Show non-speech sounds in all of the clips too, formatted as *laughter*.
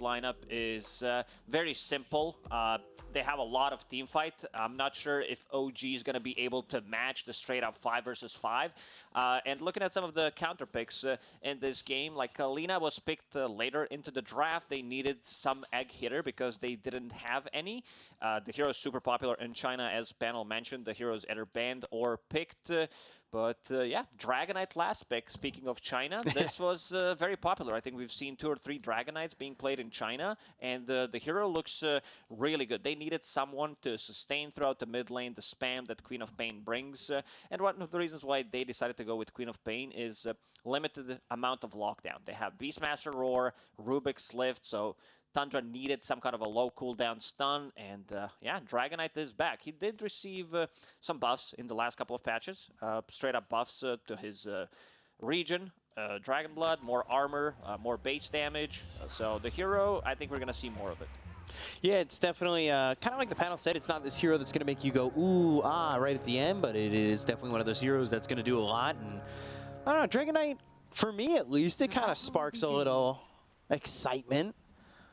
lineup is uh, very simple. Uh, they have a lot of team fight. I'm not sure if OG is going to be able to match the straight up 5 versus 5. Uh, and looking at some of the counter picks uh, in this game, like Lina was picked uh, later into the draft. They needed some egg hitter because they didn't have any. Uh, the hero is super popular in China, as Panel mentioned. The hero is either banned or picked. But uh, yeah, Dragon Knight last pick. Speaking of China, *laughs* this was uh, very popular. I think we've seen two or three Dragon Knights being played in China, and uh, the hero looks uh, really good. They needed someone to sustain throughout the mid lane, the spam that Queen of Pain brings. Uh, and one of the reasons why they decided to go with Queen of Pain is uh, limited amount of lockdown. They have Beastmaster Roar, Rubik's Lift, so Tundra needed some kind of a low cooldown stun, and uh, yeah, Dragon Knight is back. He did receive uh, some buffs in the last couple of patches, uh, straight up buffs uh, to his uh, regen. Uh, Dragon Blood, more armor, more base damage. so the hero, I think we're going to see more of it. Yeah, it's definitely kind of like the panel said. It's not this hero that's going to make you go ooh ah right at the end, but it is definitely one of those heroes that's going to do a lot. And I don't know, Dragon Knight, for me at least, it kind of sparks a little excitement.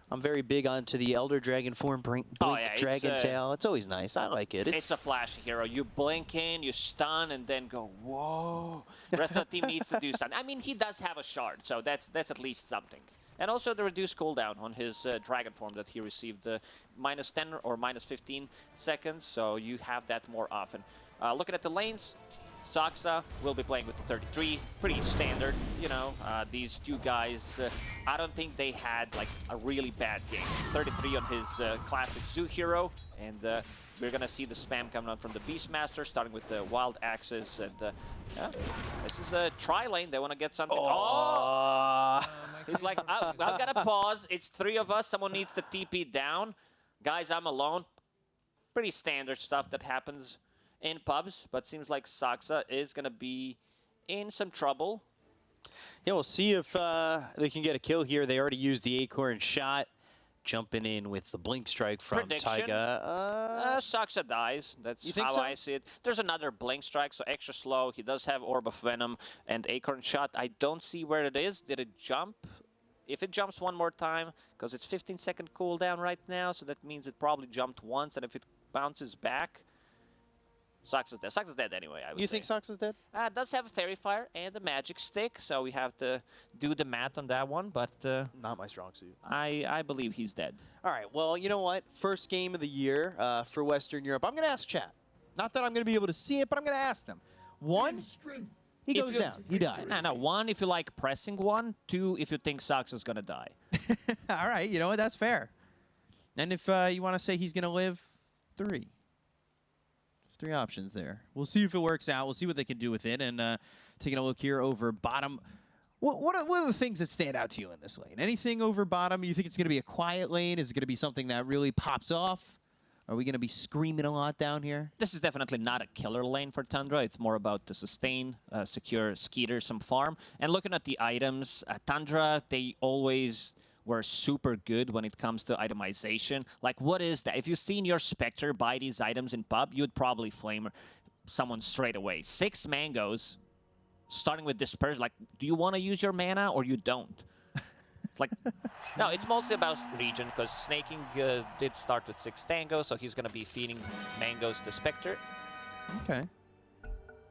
I'm very big onto the Elder Dragon form, Blink, oh, yeah, Dragon it's, uh, Tail. It's always nice. I like it. It's, it's, a flashy hero. You blink in, you stun, and then go, whoa. The *laughs* rest of the team needs to do stun. I mean, he does have a shard, so that's that's at least something. And also the reduced cooldown on his uh, Dragon form that he received, uh, minus 10 or minus 15 seconds, so you have that more often. Uh, looking at the lanes, Saksa will be playing with the 33, pretty standard, you know. Uh, these two guys, uh, I don't think they had like a really bad game. It's 33 on his uh, classic Zoo hero, and uh, we're gonna see the spam coming on from the Beastmaster, starting with the Wild Axes, and uh, yeah, this is a tri lane. They want to get something. Oh! *laughs* He's like, I've got to pause. It's three of us. Someone needs to TP down. Guys, I'm alone. Pretty standard stuff that happens in pubs, but seems like Saksa is going to be in some trouble. Yeah, we'll see if uh, they can get a kill here. They already used the Acorn shot. Jumping in with the Blink Strike from Prediction. Taiga. Uh, uh, Saksa dies. That's how so? I see it. There's another Blink Strike, so extra slow. He does have Orb of Venom and Acorn Shot. I don't see where it is. Did it jump? If it jumps one more time, because it's 15 second cooldown right now, so that means it probably jumped once, and if it bounces back, Sox is dead. Sox is dead anyway, I would You say. think Sox is dead? Uh, does have a fairy Fire and a Magic Stick, so we have to do the math on that one, but... Uh, Not my strong suit. I, I believe he's dead. All right, well, you know what? First game of the year uh, for Western Europe. I'm going to ask chat. Not that I'm going to be able to see it, but I'm going to ask them. One, he goes down. He dies. No, no. One, if you like pressing one. Two, if you think Sox is going to die. *laughs* All right, you know what? That's fair. And if uh, you want to say he's going to live, three three options there. We'll see if it works out. We'll see what they can do with it. And uh, taking a look here over bottom. What, what, are, what are the things that stand out to you in this lane? Anything over bottom? You think it's going to be a quiet lane? Is it going to be something that really pops off? Are we going to be screaming a lot down here? This is definitely not a killer lane for Tundra. It's more about the sustain, uh, secure Skiter, some farm. And looking at the items, uh, Tundra, they always were super good when it comes to itemization. Like, what is that? If you've seen your Spectre buy these items in pub, you'd probably flame someone straight away. Six mangoes, starting with dispersion. Like, do you want to use your mana or you don't? *laughs* like, no, it's mostly about regen because Sneyking uh, did start with six tango, so he's going to be feeding mangoes to Spectre. Okay.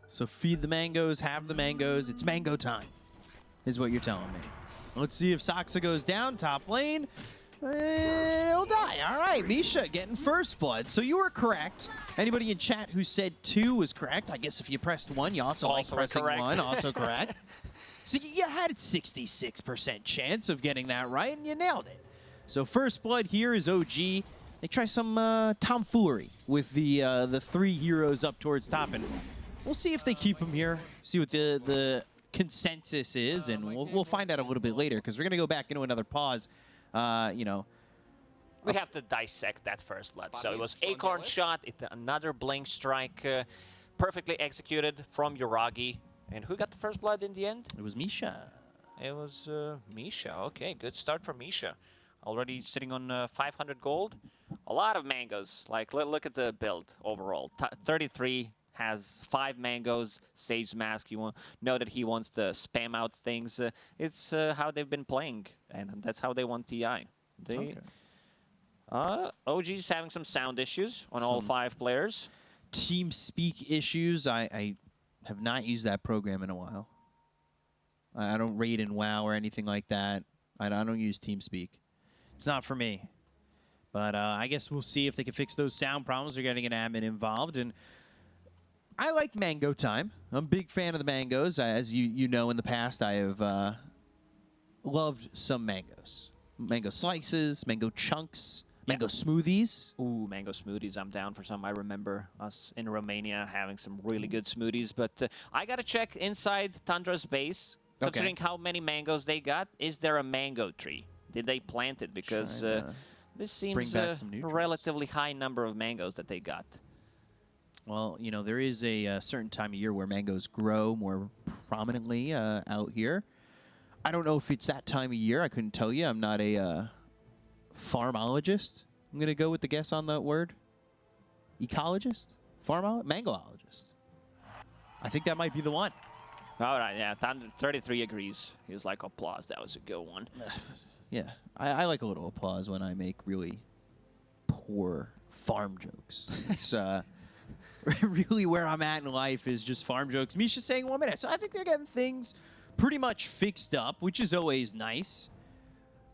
So feed the mangoes, have the mangoes. It's mango time, is what you're telling me. Let's see if Saksa goes down top lane. He'll die. All right, Misha getting first blood. So you were correct. Anybody in chat who said two was correct. I guess if you pressed one, you also, also like pressing correct. one. Also *laughs* correct. so you had a 66% chance of getting that right, and you nailed it. So first blood here is OG. They try some uh, tomfoolery with the uh, the three heroes up towards top, and we'll see if they keep them here. See what the the consensus is, and we'll, we'll find out a little bit later because we're going to go back into another pause. Uh, you know, we have to dissect that first blood. So it was Acorn shot, it, another Blink strike, uh, perfectly executed from Yuragi. And who got the first blood in the end? It was Misha. It was uh, Misha. Okay, good start for Misha. Already sitting on uh, 500 gold. A lot of mangoes. Like, look at the build overall. T 33 has five mangoes, Sage Mask. You know that he wants to spam out things. Uh, it's uh, how they've been playing, and that's how they want TI. They Okay. uh, OG's having some sound issues on all five players. Team speak issues. I, I have not used that program in a while. I, I don't raid in WoW or anything like that. I, I don't use TeamSpeak. It's not for me. But uh, I guess we'll see if they can fix those sound problems. They're getting an admin involved, and I like Mango Time. I'm a big fan of the mangoes. As you you know, in the past, I have uh, loved some mangoes. Mango slices, mango chunks, mango smoothies. Ooh, mango smoothies. I'm down for some. I remember us in Romania having some really good smoothies. But uh, I got to check inside Tundra's base, Okay. considering how many mangoes they got. Is there a mango tree? Did they plant it? Because uh, this seems bring back some a relatively high number of mangoes that they got. Well, you know, there is a, uh certain time of year where mangoes grow more prominently uh, out here. I don't know if it's that time of year. I couldn't tell you. I'm not a uh, farmologist. I'm going to go with the guess on that word. Ecologist? Farmologist? Mangoologist. I think that might be the one. All right, yeah, 33 agrees. He was like, applause. That was a good one. *sighs* Yeah, I, I like a little applause when I make really poor farm jokes. It's uh, *laughs* really where I'm at in life is just farm jokes. Misha's saying one minute, so I think they're getting things pretty much fixed up, which is always nice.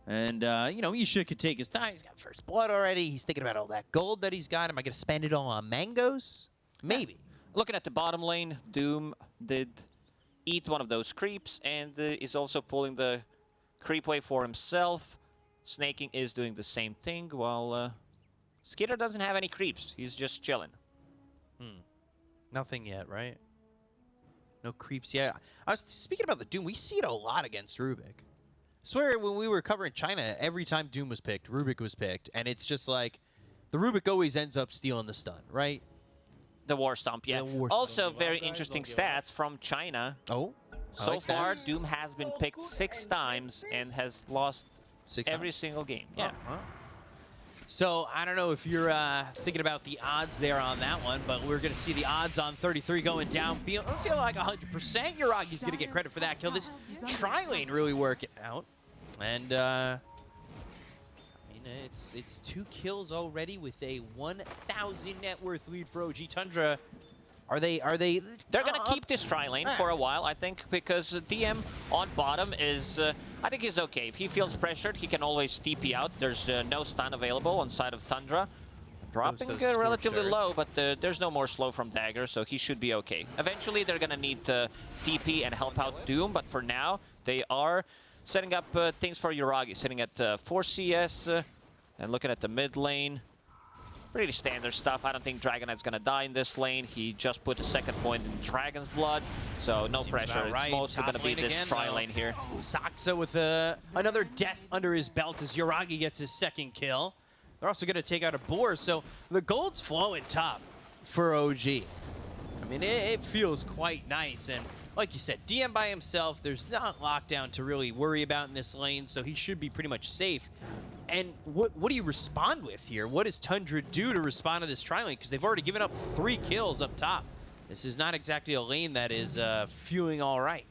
And uh, you know, Misha could take his time. He's got first blood already. He's thinking about all that gold that he's got. Am I going to spend it all on mangoes? Maybe. Looking at the bottom lane, Doom did eat one of those creeps and uh, is also pulling the creep wave for himself. Sneyking is doing the same thing, while uh, Skiter doesn't have any creeps. He's just chilling. Nothing yet, right? No creeps yet. I was speaking about the Doom. We see it a lot against Rubik. I swear, when we were covering China, every time Doom was picked, Rubik was picked, and it's just like the Rubik always ends up stealing the stun, right? The War Stomp, yeah. The War also, Stomp. very interesting don't stats from China. Oh, I So like far, stats. Doom has been picked six times and has lost Six every times. single game. Yeah. Oh, wow. So I don't know if you're uh, thinking about the odds there on that one, but we're going to see the odds on 33 going down. Feel, feel like 100% Yuragi's going to get credit for that kill. This tri lane really working out, and uh, I mean it's it's two kills already with a 1,000 net worth lead for OG Tundra. Are they are they? They're going to uh, keep this tri lane Ah. for a while, I think, because DM on bottom is, uh, I think he's okay. If he feels pressured, he can always TP out. There's uh, no stun available on side of Tundra. Dropping uh, relatively low, but uh, there's no more slow from Dagger, so he should be okay. Eventually, they're going to need to TP and help out Doom, but for now, they are setting up uh, things for Yuragi, sitting at uh, 4 CS uh, and looking at the mid lane. Pretty standard stuff. I don't think Dragon Knight's gonna die in this lane. He just put a second point in Dragon's Blood, so no Seems pressure. right. It's mostly Top gonna be this again, tri though. lane here. Oh, Saksa with a, another death under his belt as Yuragi gets his second kill. They're also going to take out a boar, so the gold's flowing top for OG. I mean, it, it feels quite nice, and like you said, DM by himself, there's not lockdown to really worry about in this lane, so he should be pretty much safe. And what what do you respond with here? What does Tundra do to respond to this tri lane? Because they've already given up three kills up top. This is not exactly a lane that is uh, feeling all right.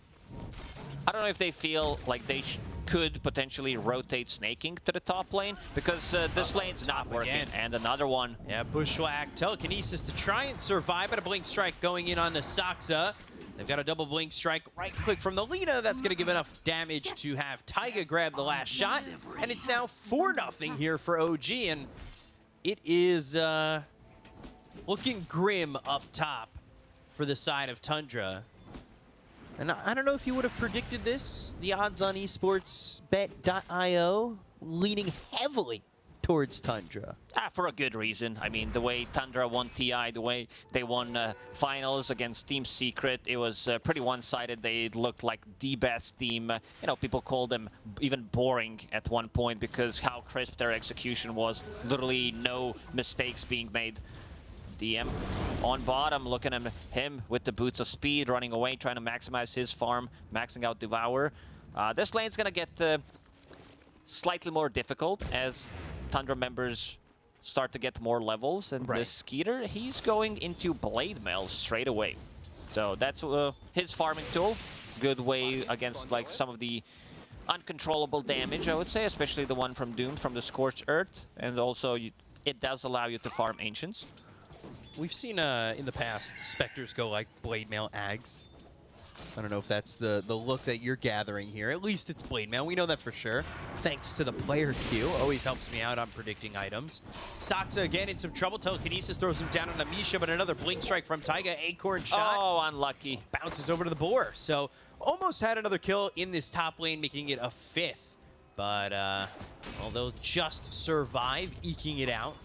I don't know if they feel like they sh could potentially rotate Sneyking to the top lane, because uh, this lane's not working. again. And another one. Yeah, Bushwhack, telekinesis to try and survive, but a blink strike going in on the Saksa. They've got a double blink strike right click from the Lina. That's going to give enough damage to have Taiga grab the last shot. And it's now 4 nothing here for OG, and it is uh, looking grim up top for the side of Tundra. And I I don't know if you would have predicted this. The odds on esportsbet.io leaning heavily towards Tundra. Ah, for a good reason. I mean, the way Tundra won TI, the way they won uh, finals against Team Secret, it was uh, pretty one-sided. They looked like the best team. You know, people called them even boring at one point because how crisp their execution was. Literally no mistakes being made. DM on bottom, looking at him with the boots of speed, running away, trying to maximize his farm, maxing out Devour. Uh, this lane's gonna get uh, slightly more difficult as Tundra members start to get more levels. And Right. this Skiter, he's going into Blade Mail straight away. So that's uh, his farming tool. Good way against like some of the uncontrollable damage, I would say, especially the one from Doom, from the Scorched Earth. And also, you, it does allow you to farm Ancients. We've seen uh, in the past Spectres go like Blade Mail Ags. I don't know if that's the, the look that you're gathering here. At least it's Blade Mail. We know that for sure. Thanks to the player queue. Always helps me out on predicting items. Saksa again in some trouble. Telekinesis throws him down on Amisha, but another Blink Strike from Taiga. Acorn shot. Oh, unlucky. Bounces over to the boar. So almost had another kill in this top lane, making it a fifth. But, uh, well, they'll just survive, eking it out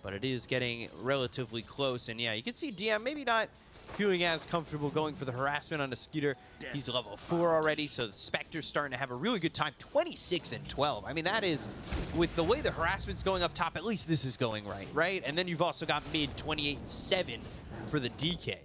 but it is getting relatively close. And yeah, you can see DM maybe not feeling as comfortable going for the harassment on the Skiter. He's level 4 already, so the Spectre's starting to have a really good time. 26 and 12. I mean, that is, with the way the harassment's going up top, at least this is going right, right? And then you've also got mid 28 and 7 for the DK.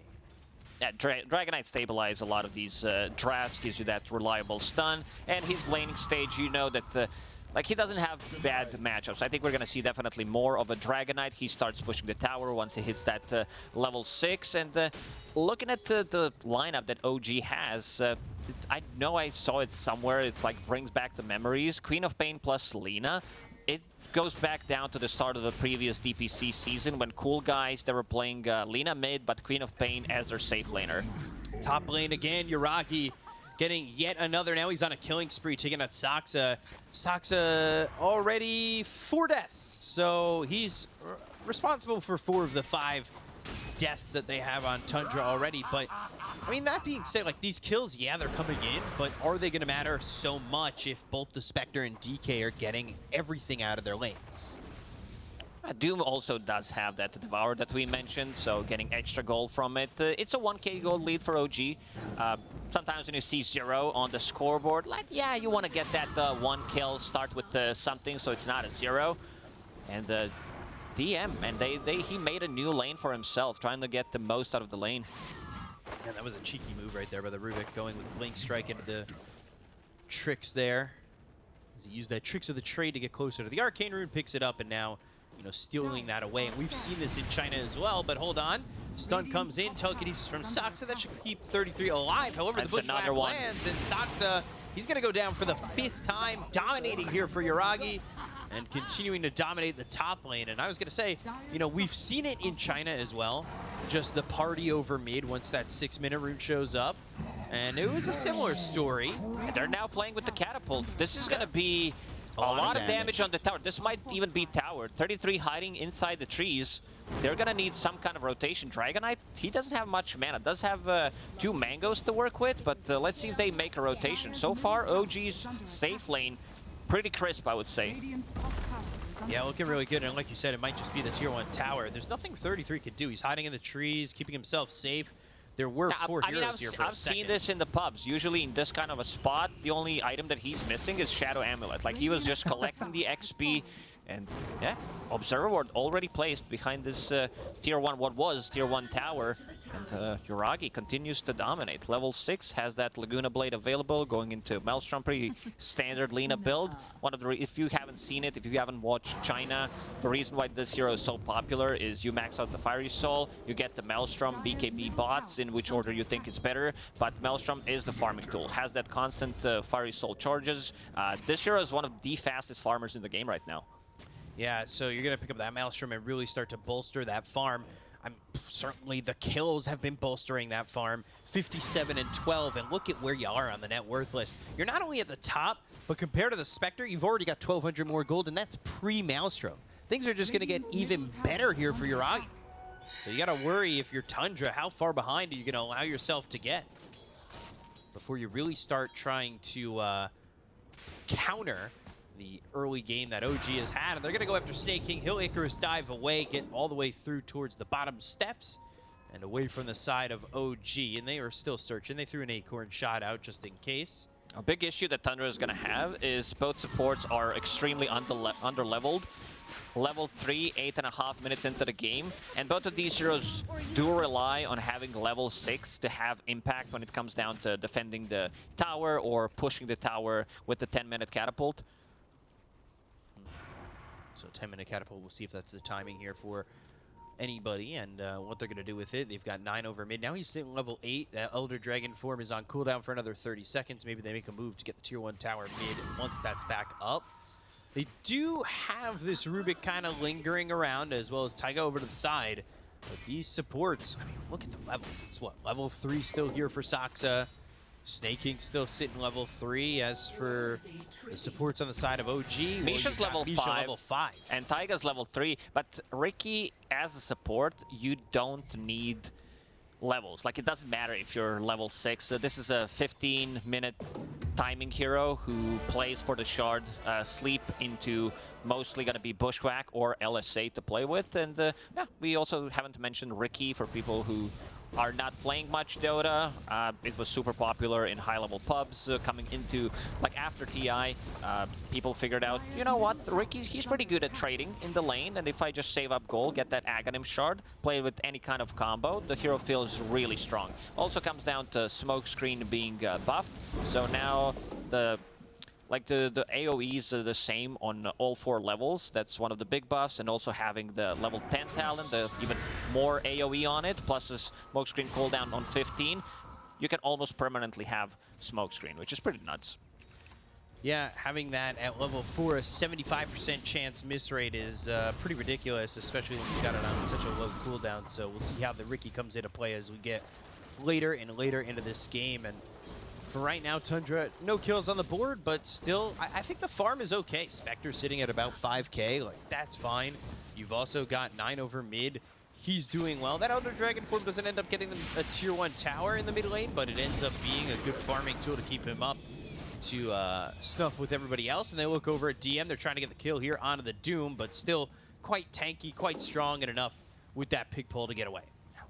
Yeah, Dra Dragon Knight stabilize a lot of these uh, drafts, gives you that reliable stun, and his laning stage, you know that the like, he doesn't have bad matchups. I think we're going to see definitely more of a Dragon Knight. He starts pushing the tower once he hits that uh, level 6. And uh, looking at the, the, lineup that OG has, uh, I know I saw it somewhere. It like brings back the memories. Queen of Pain plus Lina. It goes back down to the start of the previous DPC season when cool guys, they were playing uh, Lina mid, but Queen of Pain as their safe laner. Top lane again, Yuragi getting yet another. Now he's on a killing spree, taking out Saksa. Saksa already four deaths, so he's responsible for four of the five deaths that they have on Tundra already. But, I mean, that being said, like, these kills, yeah, they're coming in, but are they going to matter so much if both the Spectre and DK are getting everything out of their lanes? Uh, Doom also does have that Devour that we mentioned, so getting extra gold from it. Uh, it's a 1k gold lead for OG. Uh, sometimes when you see zero on the scoreboard, like, yeah, you want to get that uh, one kill, start with uh, something so it's not a zero. And the DM, and they, they he made a new lane for himself, trying to get the most out of the lane. And that was a cheeky move right there by the Rubik, going with Blink Strike into the tricks there. As he used that Tricks of the Trade to get closer to the Arcane Rune, picks it up, and now you know, stealing that away. And we've seen this in China as well, but hold on. Stun comes in, telekinesis from Saksa. That should keep 33 alive. However, That's the one. lands, and Saksa, he's going to go down for the fifth time, dominating here for Yuragi and continuing to dominate the top lane. And I was going to say, you know, we've seen it in China as well. Just the party over mid once that six-minute rune shows up. And it was a similar story. And they're now playing with the catapult. This is going to be a, lot lot, of of damage. on the tower. This might even be tower. 33 hiding inside the trees. They're gonna need some kind of rotation. Dragon Knight, he doesn't have much mana. Does have uh, two mangoes to work with, but uh, let's see if they make a rotation. So far, OG's safe lane, pretty crisp, I would say. Yeah, looking really good. And like you said, it might just be the tier 1 tower. There's nothing 33 could do. He's hiding in the trees, keeping himself safe. There were Now, four I mean, heroes I've, here s- for a I've seen this in the pubs. Usually in this kind of a spot, the only item that he's missing is Shadow Amulet. Like, he was just collecting the XP, and yeah, Observer Ward already placed behind this uh, Tier 1, what was Tier 1 tower, and uh, Yuragi continues to dominate. Level 6 has that Laguna Blade available, going into Maelstrom, pretty standard Lina build. One of the, if you haven't seen it, if you haven't watched China, the reason why this hero is so popular is you max out the Fiery Soul, you get the Maelstrom BKB bots, in which order you think is better, but Maelstrom is the farming tool, has that constant uh, Fiery Soul charges. Uh, this hero is one of the fastest farmers in the game right now. Yeah, so you're going to pick up that Maelstrom and really start to bolster that farm. I'm certainly the kills have been bolstering that farm. 57 and 12, and look at where you are on the net worth list. You're not only at the top, but compared to the Spectre, you've already got 1,200 more gold, and that's pre-Maelstrom. Things are just going to get even better here for Yuragi. So you got to worry if you're Tundra, how far behind are you going to allow yourself to get before you really start trying to uh, counter the early game that OG has had. And they're going to go after Snake King. He'll Icarus dive away, get all the way through towards the bottom steps and away from the side of OG. And they are still searching. They threw an Acorn shot out just in case. A big issue that Tundra is going to have is both supports are extremely under under-leveled. Level 3, 8.5 minutes into the game. And both of these heroes do rely on having level 6 to have impact when it comes down to defending the tower or pushing the tower with the 10-minute catapult. So 10 minute catapult. We'll see if that's the timing here for anybody and uh, what they're going to do with it. They've got 9 over mid. Now he's sitting level 8. That Elder Dragon form is on cooldown for another 30 seconds. Maybe they make a move to get the tier 1 tower mid once that's back up. They do have this Rubik kind of lingering around as well as Taiga over to the side. But these supports, I mean, look at the levels. It's what, level 3 still here for Saksa. Snake King still sitting level 3. As for the supports on the side of OG, well, Misha's got level Misha five. level 5. And Taiga's level 3, but Ricky, as a support, you don't need levels. Like, it doesn't matter if you're level 6. Uh, this is a 15-minute timing hero who plays for the Shard, uh, sleep into mostly going to be Bushwhack or LSA to play with. And uh, yeah, we also haven't mentioned Ricky for people who are not playing much Dota. Uh, it was super popular in high-level pubs uh, coming into, like after TI, uh, people figured out, you know what, Ricky, he's pretty good at trading in the lane, and if I just save up gold, get that Aghanim shard, play with any kind of combo, the hero feels really strong. Also comes down to Smokescreen being uh, buffed, so now the like the, the AoEs are the same on all four levels. That's one of the big buffs. And also having the level 10 talent, the even more AoE on it, plus a smokescreen cooldown on 15, you can almost permanently have smokescreen, which is pretty nuts. Yeah, having that at level 4, a 75% chance miss rate is uh, pretty ridiculous, especially when you've got it on such a low cooldown. So we'll see how the Ricky comes into play as we get later and later into this game. And for right now, Tundra, no kills on the board, but still, I, I think the farm is okay. Spectre sitting at about 5k, like, that's fine. You've also got 9 over mid. He's doing well. That Elder Dragon form doesn't end up getting a tier 1 tower in the mid lane, but it ends up being a good farming tool to keep him up to uh, snuff with everybody else. And they look over at DM. They're trying to get the kill here onto the Doom, but still quite tanky, quite strong and enough with that pig pole to get away.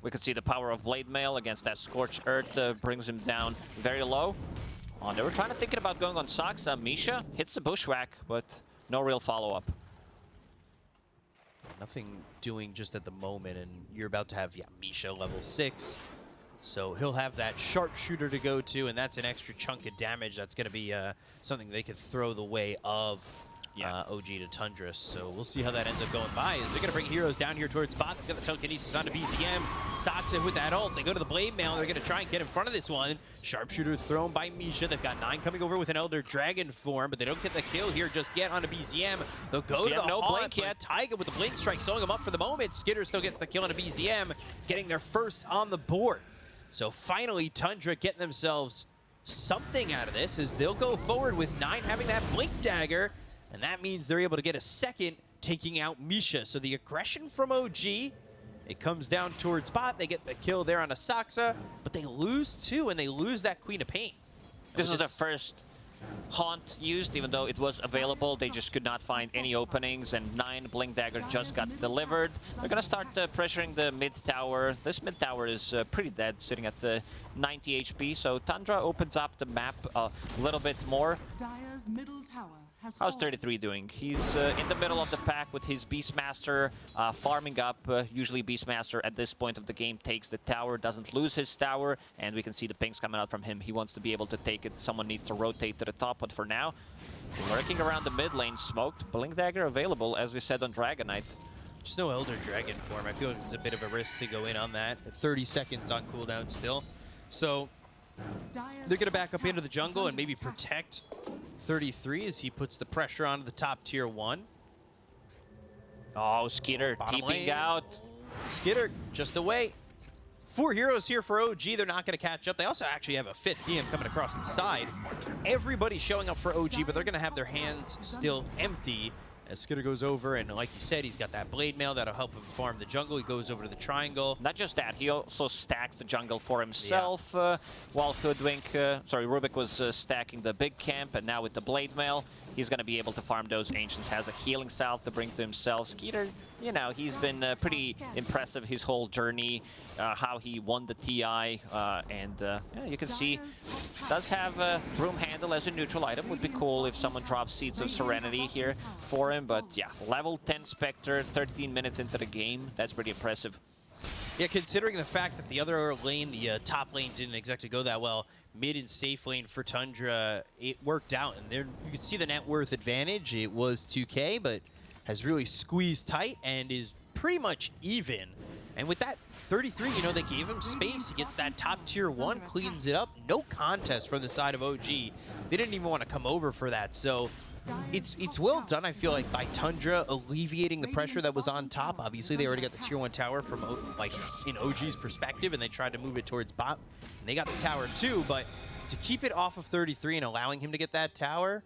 We can see the power of Blade Mail against that Scorched Earth uh, brings him down very low. Oh, they were trying to thinking about going on Saksa. Misha hits the Bushwhack, but no real follow-up. Nothing doing just at the moment, and you're about to have, yeah, Misha level 6. So he'll have that sharpshooter to go to, and that's an extra chunk of damage. That's going to be uh, something they could throw the way of Yeah. uh, OG to Tundra. So we'll see how that ends up going by. Is they're going to bring heroes down here towards bot. They've got the telekinesis onto BZM. Saksa with that ult. They go to the Blade Mail. They're going to try and get in front of this one. Sharpshooter thrown by Misha. They've got nine coming over with an Elder Dragon form, but they don't get the kill here just yet onto BZM. They'll go to the no haunt, blink yet. Taiga with the Blink Strike sewing him up for the moment. Skiter still gets the kill onto BZM, getting their first on the board. So finally, Tundra getting themselves something out of this as they'll go forward with nine having that Blink Dagger, and that means they're able to get a second, taking out Misha. So the aggression from OG, it comes down towards bot. They get the kill there on Asaxa, but they lose two, and they lose that Queen of Pain. This Which was the first haunt used, even though it was available. They just could not find any openings, and nine Blink Dagger just got delivered. They're gonna start uh, pressuring the mid tower. This mid tower is uh, pretty dead, sitting at the 90 HP, so Tundra opens up the map a little bit more. Dire's middle tower has How's 33 doing? He's uh, in the middle of the pack with his Beastmaster uh, farming up. Uh, usually Beastmaster at this point of the game takes the tower, doesn't lose his tower, and we can see the pings coming out from him. He wants to be able to take it. Someone needs to rotate to the top, but for now, lurking around the mid lane, smoked. Blink Dagger available, as we said on Dragon Knight. Just no Elder Dragon form. I feel like it's a bit of a risk to go in on that. 30 seconds on cooldown still. So Dire's they're going to back up into the jungle and maybe protect 33 as he puts the pressure onto the top tier one. Oh, Skiter Bottom TPing lane. out. Skiter just away. Four heroes here for OG. They're not going to catch up. They also actually have a fifth DM coming across the side. Everybody's showing up for OG, but they're going to have their hands still empty as Skiter goes over. And like you said, he's got that blade mail that'll help him farm the jungle. He goes over to the triangle. Not just that, he also stacks the jungle for himself, uh, while Hoodwink, uh, sorry, Rubik was uh, stacking the big camp, and now with the Blade Mail, he's going to be able to farm those Ancients, has a healing salve to bring to himself. Skiter, you know, he's been uh, pretty impressive his whole journey, uh, how he won the TI, uh, and uh, yeah, you can see, does have a broom handle as a neutral item. Would be cool if someone drops Seeds of Serenity here for him, but yeah, level 10 Spectre, 13 minutes into the game, that's pretty impressive. Yeah, considering the fact that the other lane, the uh, top lane, didn't exactly go that well, mid and safe lane for Tundra, it worked out. And there, you could see the net worth advantage. It was 2K, but has really squeezed tight and is pretty much even. And with that 33, you know, they gave him space. He gets that top tier one, cleans it up. No contest from the side of OG. They didn't even want to come over for that. So it's it's well done, I feel like, by Tundra alleviating the pressure that was on top. Obviously, they already got the tier one tower from like in OG's perspective, and they tried to move it towards bot. And they got the tower too, but to keep it off of 33 and allowing him to get that tower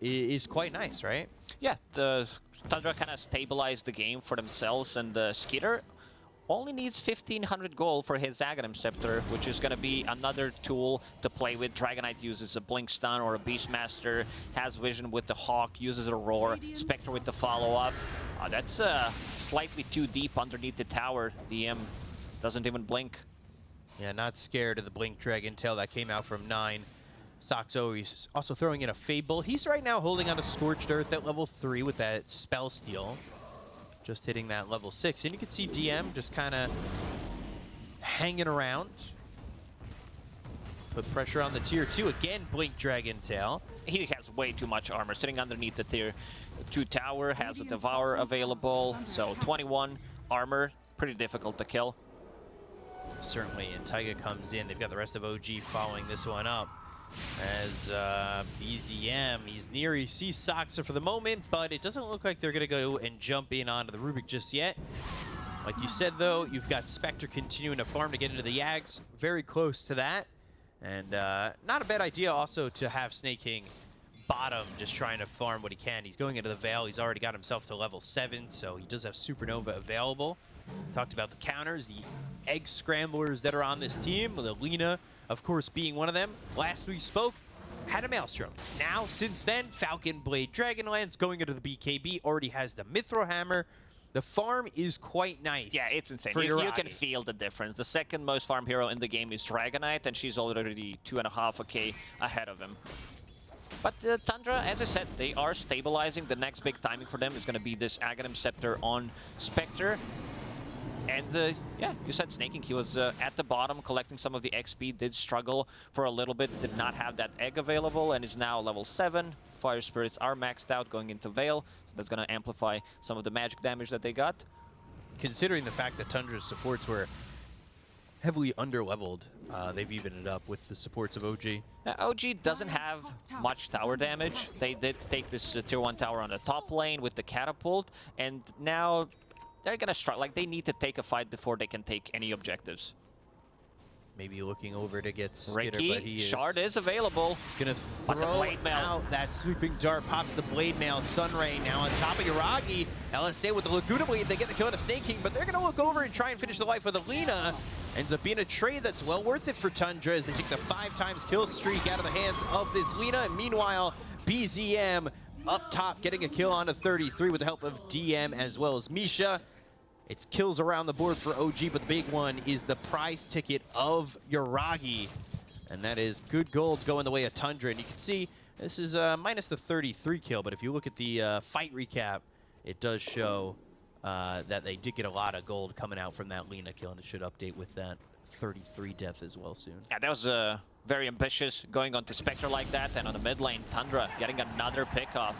is quite nice, right? Yeah, the Tundra kind of stabilized the game for themselves, and the Skiter only needs 1500 gold for his Aghanim Scepter, which is going to be another tool to play with. Dragon Knight uses a Blink Stun or a Beastmaster, has Vision with the Hawk, uses a Roar, Spectre with the follow-up. Uh, that's uh, slightly too deep underneath the tower. DM doesn't even blink. Yeah, not scared of the Blink Dragon Tail that came out from 9. Saksa is also throwing in a Fable. He's right now holding on to Scorched Earth at level 3 with that Spell Steal. Just hitting that level 6. And you can see DM just kind of hanging around. Put pressure on the tier 2. Again, Blink Dragon Tail. He has way too much armor. Sitting underneath the tier 2 tower, has a Devour available, so 21 armor, pretty difficult to kill. Certainly, and Taiga comes in. They've got the rest of OG following this one up. As uh, BZM, he's near. He sees Saksa for the moment, but it doesn't look like they're going to go and jump in onto the Rubik just yet. Like you said, though, you've got Spectre continuing to farm to get into the Yags. Very close to that. And uh, not a bad idea also to have Snake King bottom just trying to farm what he can. He's going into the Veil. He's already got himself to level 7, so he does have Supernova available. Talked about the counters, the egg scramblers that are on this team, the Alina, of course, being one of them. Last we spoke, had a Maelstrom. Now, since then, Falcon Blade Dragonlance going into the BKB, already has the Mithril Hammer. The farm is quite nice. Yeah, it's insane. You, you can feel the difference. The second most farm hero in the game is Dragon Knight, and she's already two and a half k ahead of him. But uh, Tundra, as I said, they are stabilizing. The next big timing for them is going to be this Aghanim Scepter on Spectre. And uh, yeah, you said Sneyking. He was uh, at the bottom collecting some of the XP, did struggle for a little bit, did not have that egg available, and is now level 7. Fire Spirits are maxed out going into Veil, so that's going to amplify some of the magic damage that they got. considering the fact that Tundra's supports were heavily underleveled, uh, they've evened it up with the supports of OG. Uh, OG doesn't have much tower damage. They did take this uh, tier 1 tower on the top lane with the catapult, and now they're gonna struggle. Like, they need to take a fight before they can take any objectives. Maybe looking over to get Skiter, but he is Shard is available. gonna throw Blade Mail. out that sweeping dart, pops the Blade Mail, Sunray now on top of Yuragi. LSA with the Laguna Blade, they get the kill on a Snake King, but they're gonna look over and try and finish the life with Alina. Ends up being a trade that's well worth it for Tundra as they take the five times kill streak out of the hands of this Lina. And meanwhile, BZM up top getting a kill on a 33 with the help of DM as well as Misha. It's kills around the board for OG, but the big one is the prize ticket of Yuragi. And that is good gold going the way of Tundra. And you can see this is uh, minus the 33 kill, but if you look at the uh, fight recap, it does show uh, that they did get a lot of gold coming out from that Lina kill, and it should update with that 33 death as well soon. Yeah, that was uh, very ambitious going on to Spectre like that, and on the mid lane, Tundra getting another pick off.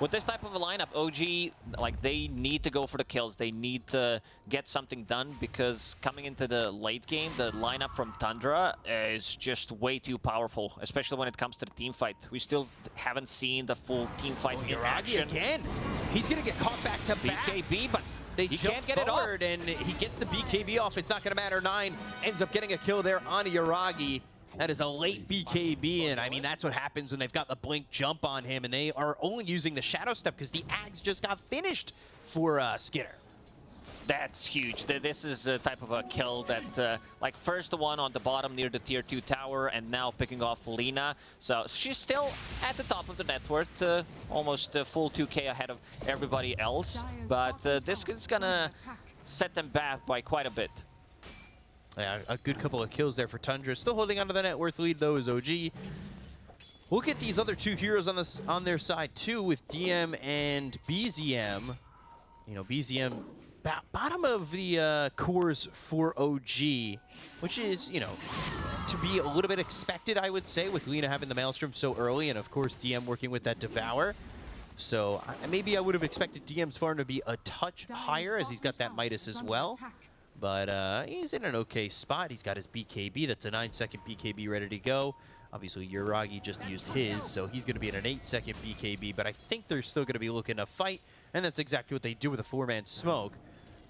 With this type of a lineup, OG, like, they need to go for the kills. They need to get something done because coming into the late game, the lineup from Tundra is just way too powerful, especially when it comes to the team fight. We still haven't seen the full team fight oh, in Yuragi action. again. He's going to get caught back to back. BKB, but They he jump can't get it off. forward, and he gets the BKB off. It's not going to matter. Nine ends up getting a kill there on Yuragi. That is a late BKB, and I mean, that's what happens when they've got the blink jump on him, and they are only using the Shadow Step because the Ags just got finished for uh, Skiter. That's huge. This is a type of a kill that, uh, like, first the one on the bottom near the tier 2 tower, and now picking off Lina. So she's still at the top of the net worth, uh, almost uh, full 2k ahead of everybody else. But uh, this is gonna set them back by quite a bit. Yeah, a good couple of kills there for Tundra. Still holding onto the net worth lead, though, is OG. Look at these other two heroes on this on their side, too, with DM and BZM. You know, BZM bo- bottom of the uh, cores for OG, which is, you know, to be a little bit expected, I would say, with Lina having the Maelstrom so early, and of course DM working with that Devour. So I- maybe I would have expected DM's farm to be a touch higher as he's got that Midas as well. attack. But uh, he's in an okay spot. He's got his BKB. That's a 9-second BKB ready to go. Obviously, Yuragi just used his, so he's going to be in an 8-second BKB. But I think they're still going to be looking to fight, and that's exactly what they do with a four-man smoke.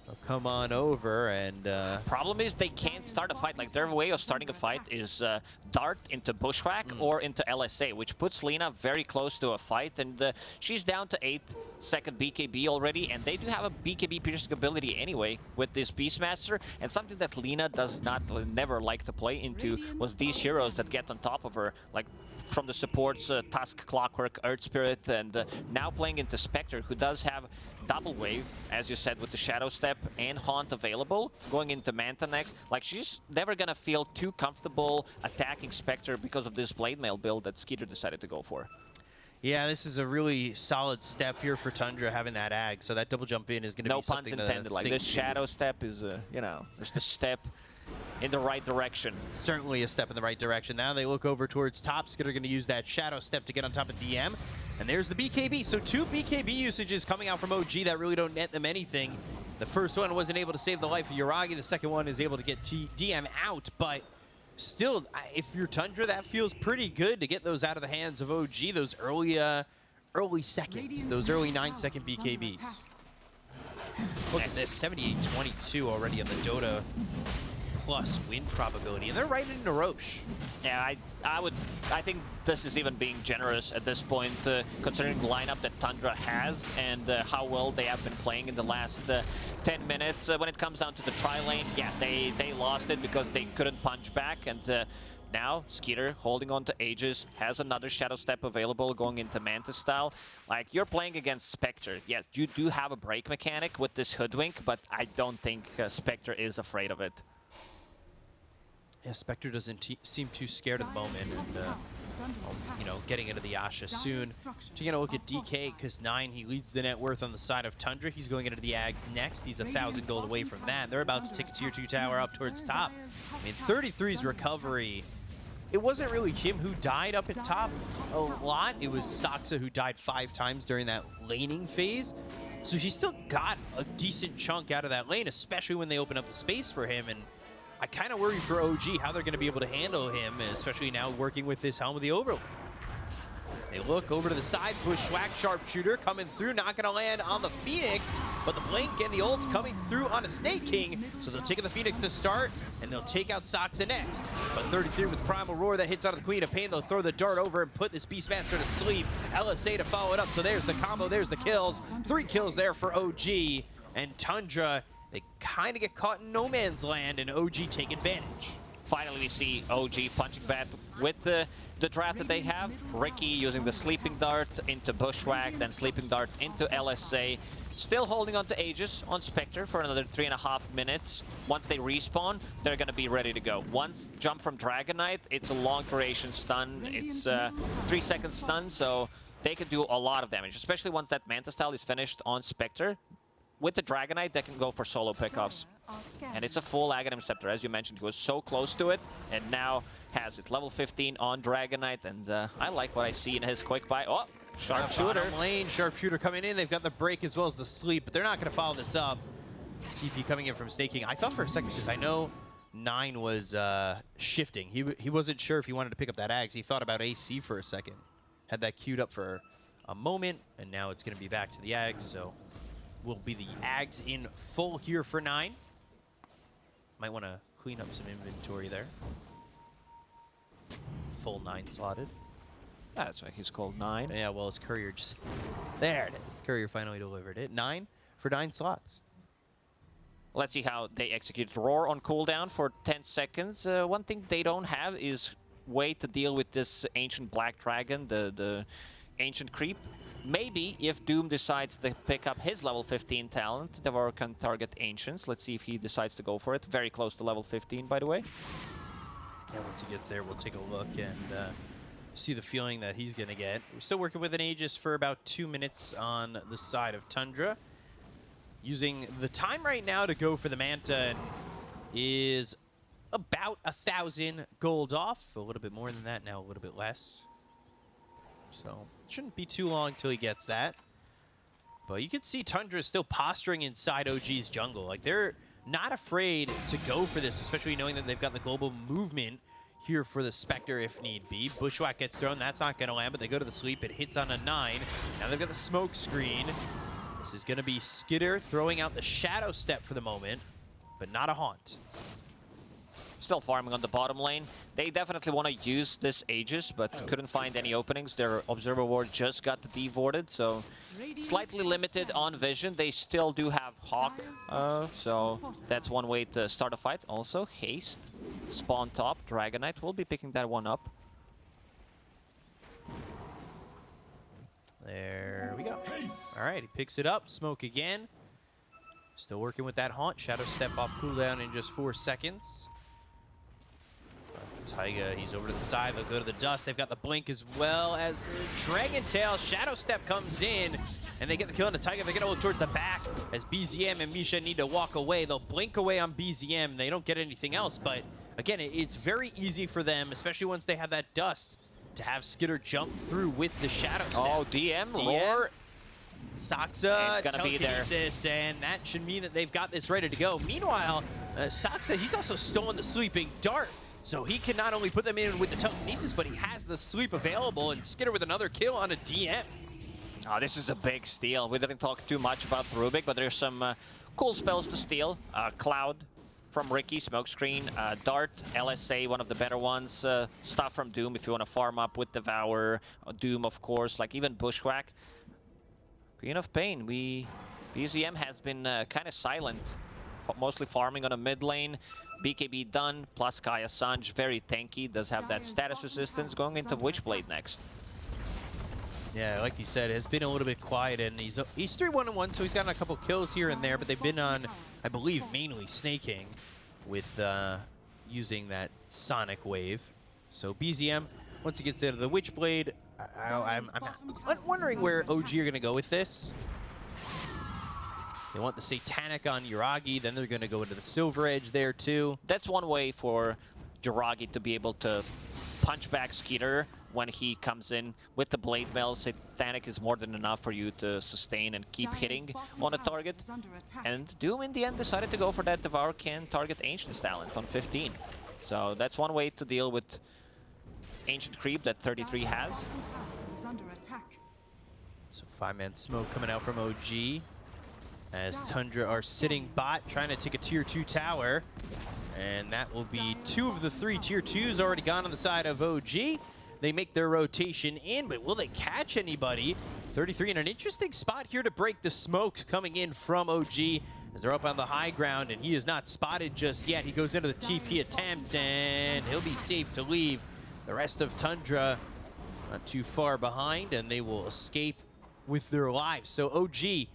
They'll come on over and... Uh, Problem is they can't start a fight. Like their way of starting a fight is uh, dart into bushwhack or into LSA, which puts Lina very close to a fight. And uh, she's down to 8 second BKB already. And they do have a BKB piercing ability anyway with this Beastmaster. And something that Lina does not uh, never like to play into was these heroes that get on top of her. Like from the supports, uh, Tusk, Clockwork, Earth Spirit, and uh, now playing into Spectre, who does have double wave, as you said, with the Shadow Step and Haunt available, going into Manta next. Like, she's never gonna feel too comfortable attacking Spectre because of this Blade Mail build that Skiter decided to go for. yeah, this is a really solid step here for Tundra having that ag. So that double jump in is going to No be puns something to intended. Like, this Shadow Step is, uh, you know, just a step in the right direction. certainly a step in the right direction. Now they look over towards top. Skid are going to use that shadow step to get on top of DM. And there's the BKB. So two BKB usages coming out from OG that really don't net them anything. The first one wasn't able to save the life of Yuragi. The second one is able to get T DM out. But still, if you're Tundra, that feels pretty good to get those out of the hands of OG. Those early, uh, early seconds. Radiant's those early nine second tower BKBs. Look at this, 78-22 already on the Dota plus win probability. And they're right in Rosh. Yeah, I, I would, I think this is even being generous at this point, uh, considering the lineup that Tundra has and uh, how well they have been playing in the last uh, 10 minutes. Uh, when it comes down to the tri lane, yeah, they, they lost it because they couldn't punch back, and uh, now Skiter holding on to Aegis has another Shadow Step available going into Manta style. Like, you're playing against Spectre. Yes, you do have a break mechanic with this Hoodwink, but I don't think uh, Spectre is afraid of it. Yeah, Spectre doesn't seem too scared at the moment, and uh, tower is under attack. you know, getting into the Asha soon. Taking a look at DK because nine, he leads the net worth on the side of Tundra. He's going into the Ags next. He's a thousand gold away from that. They're about to take a tier two tower up towards top. I mean, tower 33's is recovery. It wasn't really him who died up at top a lot. It was Saksa who died five times during that laning phase. So he still got a decent chunk out of that lane, especially when they open up the space for him. And I kind of worry for OG how they're going to be able to handle him, especially now working with this Helm of the Overlord. They look over to the side, push Bushwhack Sharpshooter coming through, not going to land on the Phoenix, but the Blink and the ult coming through on a Snake King, so they'll take the Phoenix to start, and they'll take out Saksa next. But 33 with Primal Roar that hits out of the Queen of Pain, they'll throw the dart over and put this Beastmaster to sleep. LSA to follow it up, so there's the combo, there's the kills. Three kills there for OG, and Tundra, they kind of get caught in no man's land, and OG take advantage. Finally, we see OG punching back with the, the draft that they have. Ricky using the Sleeping Dart into Bushwhack, then Sleeping Dart into LSA. Still holding on to Aegis on Spectre for another three and a half minutes. Once they respawn, they're going to be ready to go. One jump from Dragon Knight, it's a long duration stun. It's a three second stun, so they can do a lot of damage, especially once that Manta style is finished on Spectre. With the Dragonite Knight, they can go for solo pickoffs. And it's a full Aghanim Scepter, as you mentioned. He was so close to it, and now has it. Level 15 on Dragon Knight, and uh, I like what I see in his quick buy. Oh, sharpshooter. Lane, sharpshooter coming in. They've got the break as well as the sleep, but they're not going to follow this up. TP coming in from staking. I thought for a second, because I know Nine was uh, shifting. He, he wasn't sure if he wanted to pick up that Ags. He thought about AC for a second. Had that queued up for a moment, and now it's going to be back to the Ags, so will be the Ags in full here for Nine. Might want to clean up some inventory there. Full Nine slotted. That's why he's called 9. Yeah, well, his courier just... There it is. The courier finally delivered it. Nine for nine slots. Let's see how they execute Roar on cooldown for 10 seconds. Uh, one thing they don't have is way to deal with this Ancient Black Dragon, the, the Ancient Creep. Maybe if Doom decides to pick up his level 15 talent, Devour can target Ancients. Let's see if he decides to go for it. Very close to level 15, by the way. Yeah, once he gets there, we'll take a look and uh, see the feeling that he's going to get. We're still working with an Aegis for about two minutes on the side of Tundra. Using the time right now to go for the Manta is about a thousand gold off. A little bit more than that now, a little bit less. So it shouldn't be too long till he gets that. But you can see Tundra still posturing inside OG's jungle. Like they're not afraid to go for this, especially knowing that they've got the global movement here for the Spectre if need be. Bushwhack gets thrown. That's not going to land, but they go to the sweep. It hits on a 9. Now they've got the smoke screen. This is going to be Skiter throwing out the Shadow Step for the moment, but not a Haunt. Still farming on the bottom lane. They definitely want to use this Aegis, but couldn't find any openings. Their Observer Ward just got dewarded, so slightly limited on vision. They still do have Hawk, uh, so that's one way to start a fight. Also, Haste, spawn top, Dragon Knight will be picking that one up. There we go. All right, he picks it up. Smoke again. Still working with that Haunt. Shadow Step off cooldown in just four seconds. Taiga, he's over to the side. They'll go to the dust. They've got the blink as well as the Dragon Tail. Shadow Step comes in, and they get the kill on the Taiga. They're going to look towards the back as BZM and Misha need to walk away. They'll blink away on BZM. They don't get anything else, but again, it's very easy for them, especially once they have that dust, to have Skiter jump through with the Shadow Step. Oh, DM, DM. Roar. Saksa, It's gonna be there. telekinesis, and that should mean that they've got this ready to go. Meanwhile, uh, Saksa, he's also stolen the Sleeping Dart, so he can not only put them in with the telekinesis, but he has the sleep available, and Skiter with another kill on a DM. Oh, this is a big steal. We didn't talk too much about Rubick, but there's some uh, cool spells to steal. Uh, Cloud from Riki, Smokescreen, uh, Dart, LSA, one of the better ones. Uh, stuff from Doom if you want to farm up with Devour. Uh, Doom, of course, like even Bushwhack. Queen of Pain, we... BZM has been uh, kind of silent, mostly farming on a mid lane. BKB done, plus Kaya Sanj, very tanky, does have that status resistance going into Witchblade next. Yeah, like you said, it's been a little bit quiet, and he's he's 3-1-1, so he's gotten a couple kills here and there, but they've been on, I believe, mainly Sneyking with uh, using that Sonic Wave. So BZM, once he gets out of the Witchblade, I, I, I'm, I'm, I'm wondering where OG are going to go with this. They want the Satanic on Yuragi, then they're going to go into the Silver Edge there too. that's one way for Yuragi to be able to punch back Skiter when he comes in with the Blade Mail. Satanic is more than enough for you to sustain and keep hitting on a target. And Doom in the end decided to go for that Devour can target Ancient's talent on 15. So that's one way to deal with Ancient Creep that 33 has. So five-man smoke coming out from OG. As Tundra are sitting bot, trying to take a tier 2 tower. And that will be two of the three tier 2s already gone on the side of OG. They make their rotation in, but will they catch anybody? 33 in an interesting spot here to break the smokes coming in from OG as they're up on the high ground, and he is not spotted just yet. He goes into the TP attempt, and he'll be safe to leave. The rest of Tundra not too far behind, and they will escape with their lives. So OG,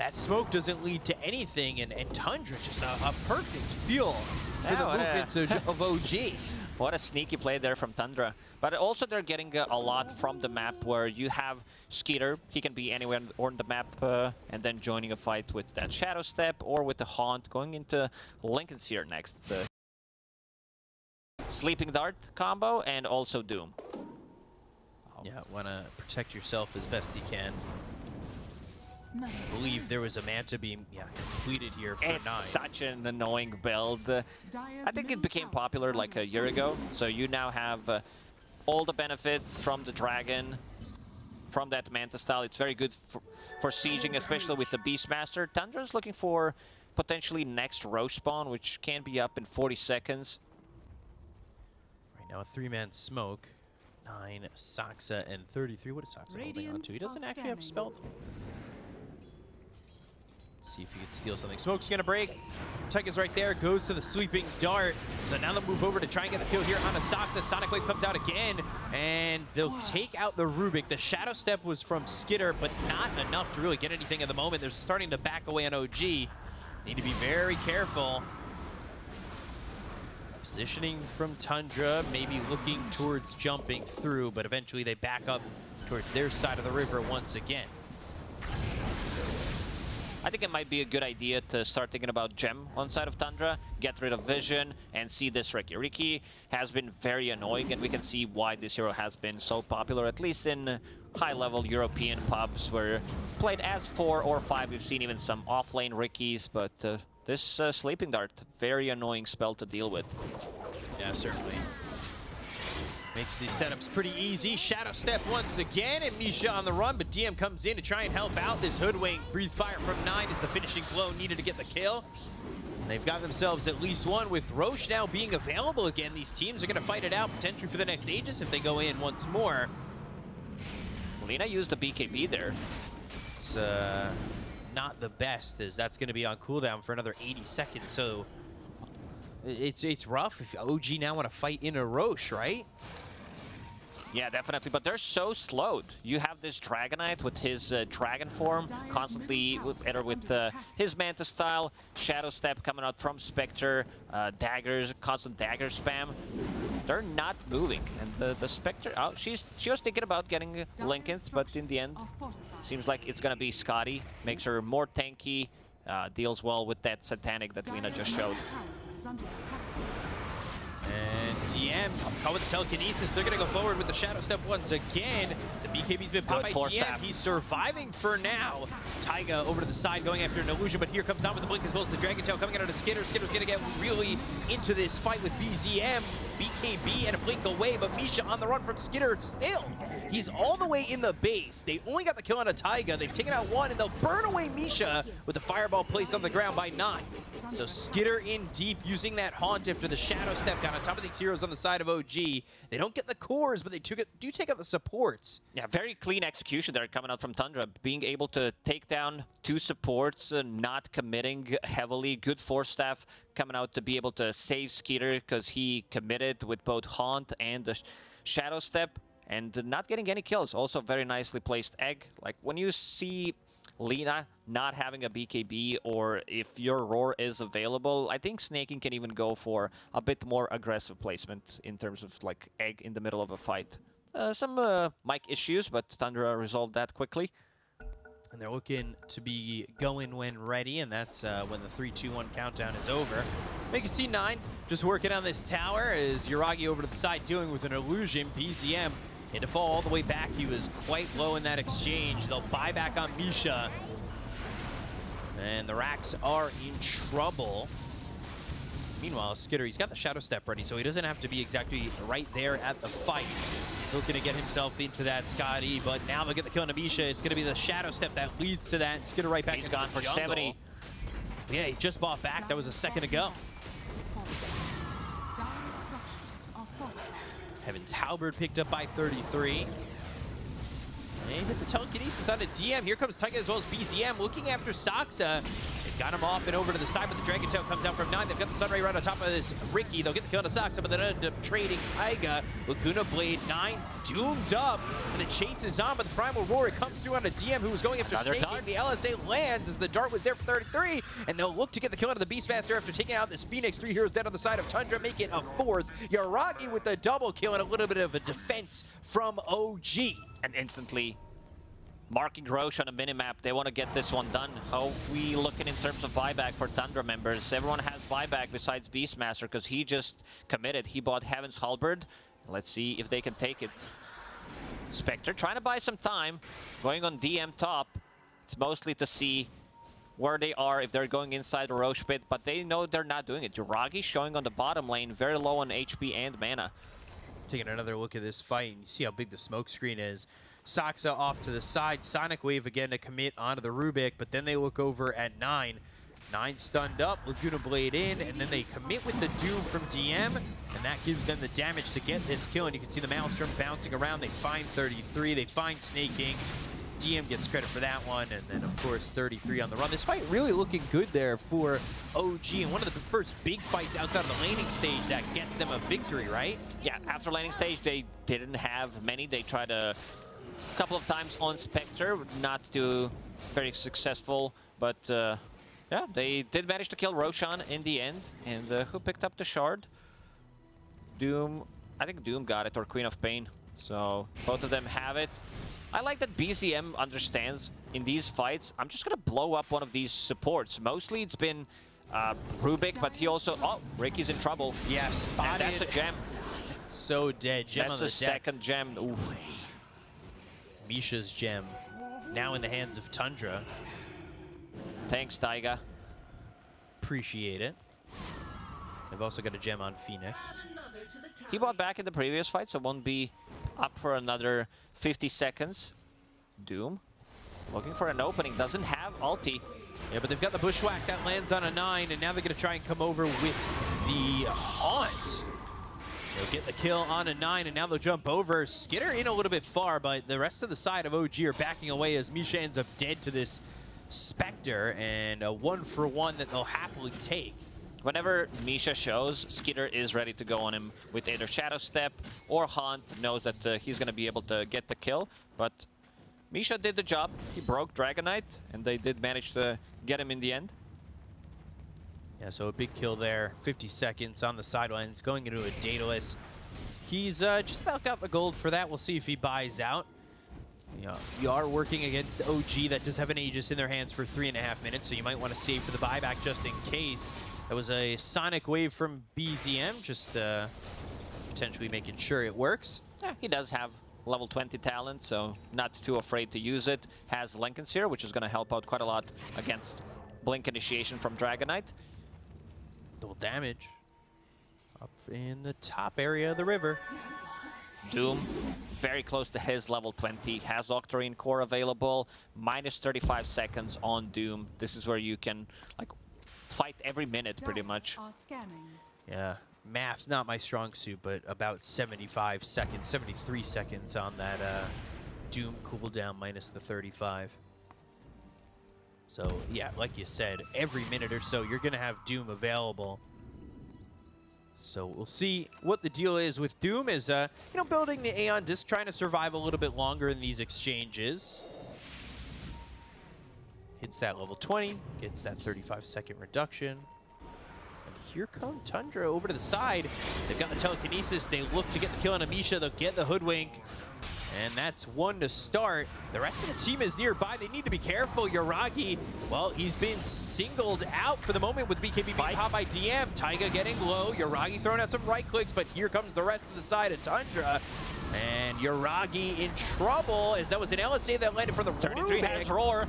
that smoke doesn't lead to anything, and, and Tundra just a, a perfect fuel for Yeah, the what a- movements of, of OG. What a sneaky play there from Tundra. But also they're getting uh, a lot from the map where you have Skiter, he can be anywhere on the map, uh, and then joining a fight with that Shadow Step or with the Haunt, going into Linken's here next. The Sleeping Dart combo and also Doom. Yeah, want to protect yourself as best you can. I believe there was a Manta Beam, yeah, completed here for It's nine. such an annoying build. Uh, I think it became popular like a year ago, so you now have uh, all the benefits from the Dragon, from that Manta style. It's very good for, for sieging, especially with the Beastmaster. Tundra's looking for potentially next Rosh spawn, which can be up in 40 seconds. Right now, a three-man smoke. Nine, Saksa, and 33. What is Saksa holding on to? He doesn't are actually have scanning. See if he can steal something. Smoke's gonna break. Taiga's right there, goes to the sweeping dart. So now they'll move over to try and get the kill here on a Sonic Wave comes out again, and they'll take out the Rubick. The Shadow Step was from Skiter, but not enough to really get anything at the moment. They're starting to back away on OG. Need to be very careful. Positioning from Tundra, maybe looking towards jumping through, but eventually they back up towards their side of the river once again. I think it might be a good idea to start thinking about Gem on side of Tundra, get rid of Vision, and see this Riki. Riki has been very annoying, and we can see why this hero has been so popular, at least in high-level European pubs where played as four or five. We've seen even some off-lane Rikis, but uh, this uh, Sleeping Dart, very annoying spell to deal with. Yeah, certainly. Makes these setups pretty easy. Shadow Step once again, and Misha on the run, but DM comes in to try and help out. This Hoodwink, Breathe Fire from 9 is the finishing blow needed to get the kill. And they've got themselves at least one with Rosh now being available again. These teams are going to fight it out potentially for the next Aegis if they go in once more. Lina used the BKB there. It's uh, not the best, as that's going to be on cooldown for another 80 seconds. So it's it's rough if OG now want to fight in a Rosh, right? Yeah, definitely, but they're so slowed. You have this Dragon Knight with his uh, Dragon form, constantly with, either with uh, his Manta style, Shadow Step coming out from Spectre, uh, daggers, constant dagger spam. They're not moving, and the, the Spectre, oh, she's she was thinking about getting Linkens, but in the end, seems like it's gonna be Skadi. Makes her more tanky, uh, deals well with that Satanic that Lina just showed. And DM caught with the telekinesis. They're going to go forward with the Shadow Step once again. The BKB's been popped by DM. staff. He's surviving for now. Taiga over to the side going after an illusion, but here comes down with the blink as well as the Dragon Tail coming out of the Skiter. Skiter's going to get really into this fight with BZM. BKB and a away, but Misha on the run from Skiter still. He's all the way in the base. They only got the kill on a Taiga. They've taken out one, and they'll burn away Misha with the fireball placed on the ground by nine. So Skiter in deep, using that haunt after the Shadow Step down on top of these heroes on the side of OG. They don't get the cores, but they took it, do take out the supports. Yeah, very clean execution there coming out from Tundra. Being able to take down two supports, uh, not committing heavily. Good force staff coming out to be able to save Skiter because he committed with both Haunt and the Shadow Step and not getting any kills. Also very nicely placed egg. Like when you see Lina not having a BKB or if your roar is available, I think Sneyking can even go for a bit more aggressive placement in terms of like egg in the middle of a fight. Uh, some uh, mic issues, but Tundra resolved that quickly. And they're looking to be going when ready, and that's uh, when the 3-2-1 countdown is over. You can see 9 just working on this tower as Yuragi over to the side doing with an illusion. BZM had to fall all the way back. He was quite low in that exchange. They'll buy back on Misha. And the Racks are in trouble. Meanwhile, Skiter, he's got the Shadow Step ready, so he doesn't have to be exactly right there at the fight. He's looking to get himself into that Skadi, but now they'll get the kill on Amisha. It's going to be the Shadow Step that leads to that. Skiter right back He's into gone for jungle. 70. Yeah, he just bought back. That was a second ago. Heaven's Halberd picked up by 33. And hit the telekinesis on a DM. Here comes Taiga as well as BZM looking after Saksa. They've got him off and over to the side, but the Dragon Tail comes out from 9. They've got the Sunray right on top of this Riki. They'll get the kill on Saksa, but they end up trading Taiga. Laguna Blade 9 doomed up. And the chase is on, but the Primal Roar it comes through on a DM who was going after Another Snake. dart. The LSA lands as the dart was there for 33. And they'll look to get the kill out of the Beastmaster after taking out this Phoenix. Three heroes dead on the side of Tundra, make it a fourth. Yuragi with the double kill and a little bit of a defense from OG. And instantly marking Rosh on a minimap. They want to get this one done. How we looking in terms of buyback for Tundra members? Everyone has buyback besides Beastmaster because he just committed. He bought Heaven's Halberd. Let's see if they can take it. Spectre trying to buy some time, going on DM top. It's mostly to see where they are, if they're going inside the Rosh pit, but they know they're not doing it. Yuragi showing on the bottom lane, very low on HP and mana. Taking another look at this fight, and you see how big the smoke screen is. Saksa off to the side, Sonic Wave again to commit onto the Rubick, but then they look over at 9. 9 stunned up, Laguna Blade in, and then they commit with the Doom from DM, and that gives them the damage to get this kill, and you can see the Maelstrom bouncing around. They find 33, they find Sneyking. DM gets credit for that one, and then of course 33 on the run. This fight really looking good there for OG, and one of the first big fights outside of the laning stage that gets them a victory, right? Yeah, after landing stage, they didn't have many. They tried a couple of times on Spectre, not too very successful. But uh, yeah, they did manage to kill Roshan in the end. And uh, who picked up the shard? Doom. I think Doom got it, or Queen of Pain. So both of them have it. I like that BZM understands in these fights, I'm just going to blow up one of these supports. Mostly it's been uh, Rubick, but he also... Oh, Riki's in trouble. Yes, spotted. And that's a gem. So dead. Gem That's on a the deck. second gem. Oof. Misha's gem now in the hands of Tundra. Thanks, Taiga. Appreciate it. They've also got a gem on Phoenix. He bought back in the previous fight, so won't be up for another 50 seconds. Doom looking for an opening, doesn't have ulti. Yeah, but they've got the bushwhack that lands on a nine, and now they're going to try and come over with the haunt. They'll get the kill on a nine, and now they'll jump over. Skiter in a little bit far, but the rest of the side of OG are backing away as Misha ends up dead to this Spectre, and a one for one that they'll happily take. Whenever Misha shows, Skiter is ready to go on him with either Shadow Step or Hunt, knows that uh, he's going to be able to get the kill, but Misha did the job. He broke Dragon Knight, and they did manage to get him in the end. Yeah, so a big kill there. 50 seconds on the sidelines, going into a Daedalus. He's uh, just about got the gold for that. We'll see if he buys out. You, know, you are working against OG that does have an Aegis in their hands for three and a half minutes, so you might want to save for the buyback just in case. That was a Sonic Wave from BZM, just uh, potentially making sure it works. Yeah, he does have level 20 talent, so not too afraid to use it. Has Linken Sphere, which is going to help out quite a lot against Blink Initiation from Dragon Knight. Double damage. Up in the top area of the river. Doom, very close to his level 20, has Octarine Core available, minus 35 seconds on Doom. This is where you can like fight every minute pretty much. Yeah, math, not my strong suit, but about 75 seconds, 73 seconds on that uh, Doom cooldown minus the 35. So, yeah, like you said, every minute or so, you're going to have Doom available. So we'll see what the deal is with Doom is, uh, you know, building the Aeon Disc, trying to survive a little bit longer in these exchanges. Hits that level 20, gets that 35 second reduction. Here come Tundra over to the side. They've got the telekinesis. They look to get the kill on Amisha. They'll get the hoodwink. And that's one to start. The rest of the team is nearby. They need to be careful. Yuragi, well, he's been singled out for the moment with BKB being popped by DM. Taiga getting low. Yuragi throwing out some right clicks, but here comes the rest of the side of Tundra. And Yuragi in trouble as that was an LSA that landed for the 33 Rubick. has Roar.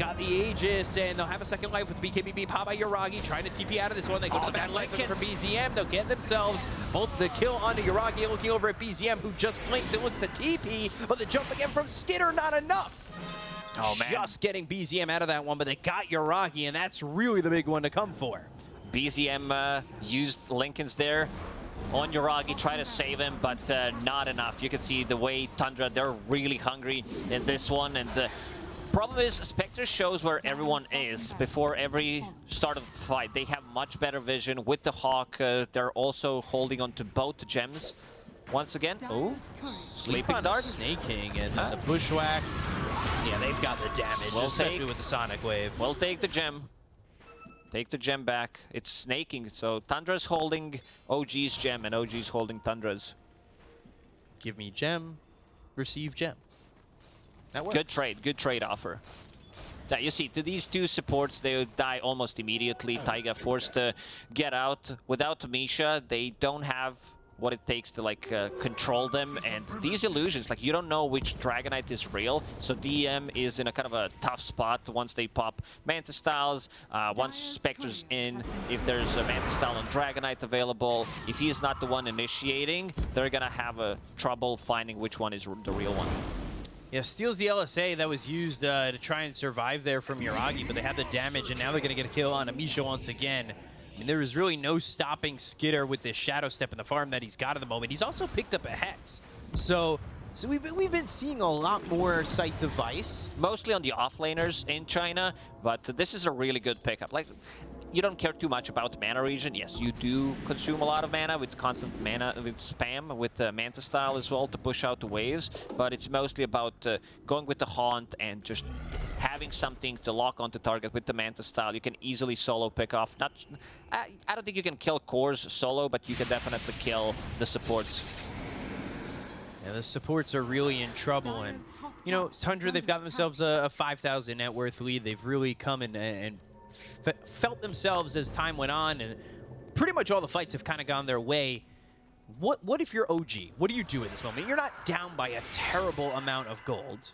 Got the Aegis, and they'll have a second life with BKB being popped by Yuragi, trying to TP out of this one. They go Oh, to the back that lines looking for Linken's- BZM. They'll get themselves both the kill onto Yuragi, looking over at BZM, who just blinks and looks to TP, but the jump again from Skiter, not enough. Oh, man. Just getting BZM out of that one, but they got Yuragi, and that's really the big one to come for. BZM uh, used Linken's there on Yuragi, try to save him, but uh, not enough. You can see the way Tundra, they're really hungry in this one. And the problem is, Spectre shows where everyone is before every start of the fight. They have much better vision with the Hawk. Uh, they're also holding on to both gems. Once again, oh, Sleeping on Dart. Snake and Huh? the Bushwhack. Yeah, they've got the damage, Well especially take. with the Sonic Wave. We'll take the gem. Take the gem back. It's snaking, so Tundra's holding OG's gem and OG's holding Tundra's. Give me gem, receive gem. That works. Good trade, good trade offer. Yeah, you see, to these two supports, they would die almost immediately. Taiga forced to get out. Without Misha, they don't have what it takes to like uh, control them. And these illusions, like you don't know which Dragon Knight is real. So DM is in a kind of a tough spot once they pop Manta Styles. Uh, once Dire's Spectre's in, if there's a Manta Style and Dragon Knight available, if he's not the one initiating, they're gonna have a trouble finding which one is the real one. Yeah, steals the LSA that was used uh, to try and survive there from Yuragi, but they had the damage, and now they're going to get a kill on Amisha once again. I mean, there is really no stopping Skiter with this Shadow Step in the farm that he's got at the moment. He's also picked up a Hex. So, so we've, been, we've been seeing a lot more Scythe of Vyse. mostly on the offlaners in China, but this is a really good pickup. Like, you don't care too much about the mana regen. Yes, you do consume a lot of mana with constant mana, with spam, with the Manta style as well to push out the waves, but it's mostly about uh, going with the Haunt and just having something to lock onto target with the Manta style. You can easily solo pick off. Not, I, I don't think you can kill cores solo, but you can definitely kill the supports. And the supports are really in trouble. And, you know, tower is Tundra, they've got themselves a, a 5,000 net worth lead. They've really come and, and fe felt themselves as time went on. And pretty much all the fights have kind of gone their way. What, what if you're OG? What do you do at this moment? You're not down by a terrible amount of gold.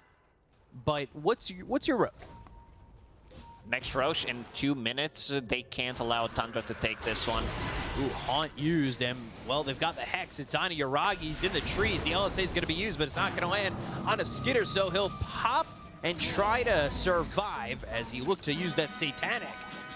But what's your, what's your road? Next Rosh in two minutes, uh, they can't allow Tundra to take this one. Ooh, Haunt used, and well, they've got the Hex. It's on Yuragi. He's in the trees. The LSA is going to be used, but it's not going to land on a Skiter, so he'll pop and try to survive as he looked to use that Satanic.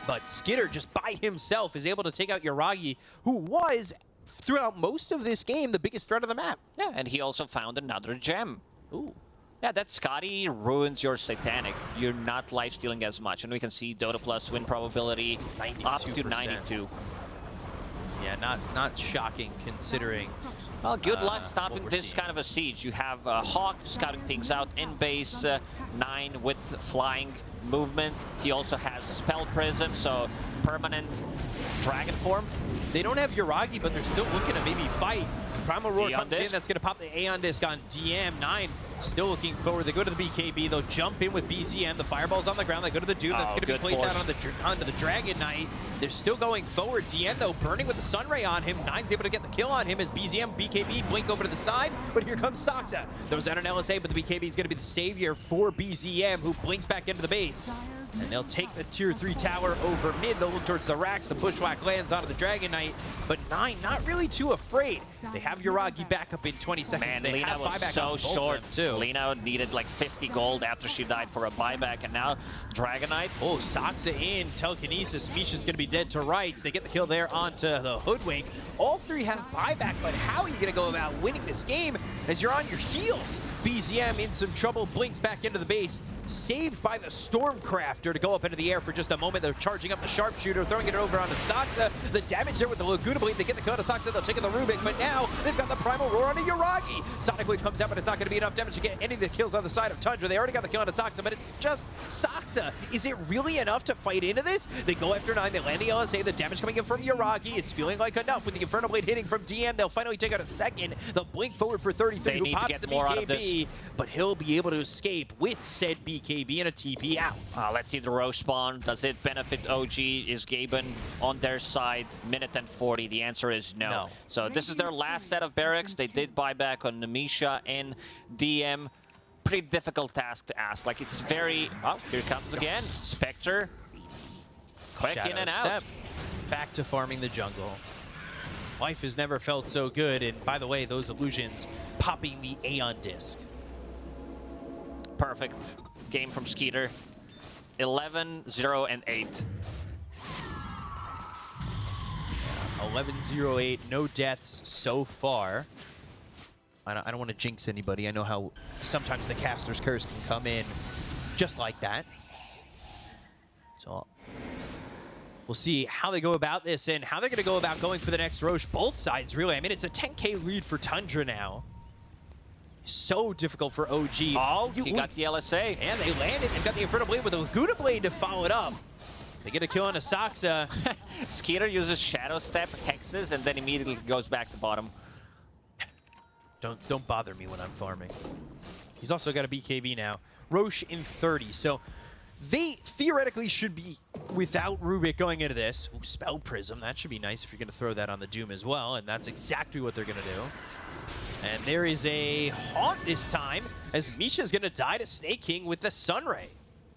But Skiter, just by himself, is able to take out Yuragi, who was, throughout most of this game, the biggest threat of the map. Yeah, and he also found another gem. Ooh. Yeah, that Skadi ruins your Satanic. You're not life stealing as much. And we can see Dota Plus win probability up to 92%. 92. Yeah, not not shocking considering. Well, good uh, luck stopping this seeing. kind of a siege. You have uh, Hawk scouting things out in base, uh, 9 with flying movement. He also has Spell Prism, so permanent dragon form. They don't have Yuragi, but they're still looking to maybe fight. Primal Roar Aeon comes in. That's going to pop the Aeon Disc on DM9. Still looking forward. They go to the BKB. They'll jump in with BZM. The Fireball's on the ground. They go to the Doom. That's Oh, going to be placed force. out on the, onto the Dragon Knight. They're still going forward. DM, though, burning with the Sunray on him. Nine's able to get the kill on him as BZM, BKB blink over to the side. But here comes Saksa. Those out an LSA, but the BKB is going to be the savior for BZM, who blinks back into the base. And they'll take the tier 3 tower over mid. They'll look towards the racks. The bushwhack lands onto the Dragon Knight. But 9 not really too afraid. They have Yuragi back up in 20 seconds. Man, they Lina have was so short. too. Lina needed like 50 gold after she died for a buyback, and now Dragon Knight. Oh, Saksa in, telekinesis. Misha's going to be dead to rights. They get the kill there onto the Hoodwink. All three have buyback, but how are you going to go about winning this game as you're on your heels? BZM in some trouble, blinks back into the base. Saved by the Stormcrafter to go up into the air for just a moment. They're charging up the Sharpshooter, throwing it over onto Saksa. The damage there with the Laguna Blade. They get the kill to Saksa. They'll take it the Rubick, but now they've got the Primal Roar onto Yuragi. Sonic Wave comes out, but it's not going to be enough damage to get any of the kills on the side of Tundra. They already got the kill onto Saksa, but it's just Saksa. Is it really enough to fight into this? They go after 9. They land the LSA. The damage coming in from Yuragi. It's feeling like enough with the Inferno Blade hitting from DM. They'll finally take out a second. They'll blink forward for 33, They who need to pops get the of BKB, but he'll be able to escape with said BKB and a TP out. Uh, let's see the Rosh spawn. Does it benefit OG? Is Gaben on their side? Minute and 40. The answer is no. No. So this is their last set of barracks. They did buy back on Namisha and DM. Pretty difficult task to ask. Like it's very. Oh, here comes again. Spectre. Quick in and out. Step. Back to farming the jungle. Life has never felt so good, and by the way, those illusions popping the Aeon Disc. Perfect game from Skiter. 11, 0, and 8. 11-0-8, no deaths so far. I don't, don't want to jinx anybody. I know how sometimes the caster's curse can come in just like that. So we'll see how they go about this and how they're going to go about going for the next Rosh. Both sides, really. I mean, it's a 10k lead for Tundra now. So difficult for OG. Oh, You- he got the LSA. and they landed and got the Inferno Blade with a Laguna Blade to follow it up. They get a kill on Asaxa. *laughs* Skiter uses Shadow Step, hexes, and then immediately goes back to bottom. Don't don't bother me when I'm farming. He's also got a BKB now. Rosh in 30. So they theoretically should be without Rubick going into this. Ooh, Spell Prism. That should be nice if you're going to throw that on the Doom as well. And that's exactly what they're going to do. And there is a Haunt this time as Misha's going to die to Sneyking with the Sunray.